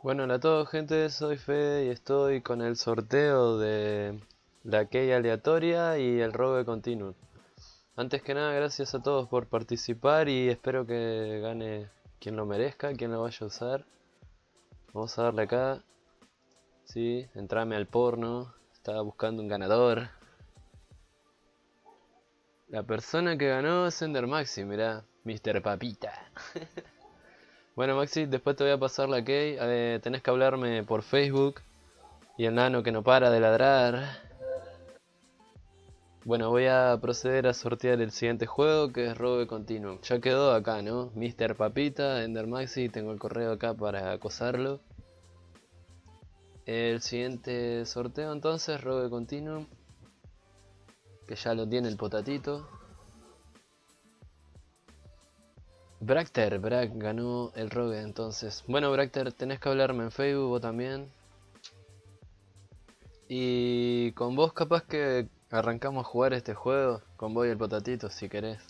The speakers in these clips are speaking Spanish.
Bueno, hola a todos gente, soy Fede y estoy con el sorteo de la key aleatoria y el robo continuo. Antes que nada, gracias a todos por participar y espero que gane quien lo merezca, quien lo vaya a usar. Vamos a darle acá. Sí, entrame al porno. Estaba buscando un ganador. La persona que ganó es Ender Maxi, mirá. Mr. Papita. bueno Maxi, después te voy a pasar la key. Eh, tenés que hablarme por Facebook. Y el nano que no para de ladrar. Bueno, voy a proceder a sortear el siguiente juego que es Robe Continuum. Ya quedó acá, ¿no? Mr. Papita, Ender Maxi, tengo el correo acá para acosarlo. El siguiente sorteo entonces, Robe Continuum. Que ya lo tiene el potatito. Bracter, Brack ganó el rogue entonces. Bueno Bracter, tenés que hablarme en Facebook vos también. Y con vos capaz que arrancamos a jugar este juego, con vos y el potatito si querés.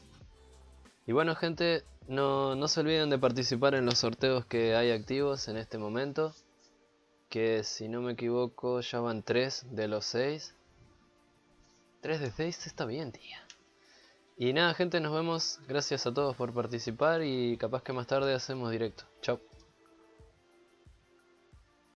Y bueno gente, no, no se olviden de participar en los sorteos que hay activos en este momento. Que si no me equivoco ya van 3 de los 6. 3 de 6 está bien tía. Y nada gente, nos vemos. Gracias a todos por participar y capaz que más tarde hacemos directo. Chao.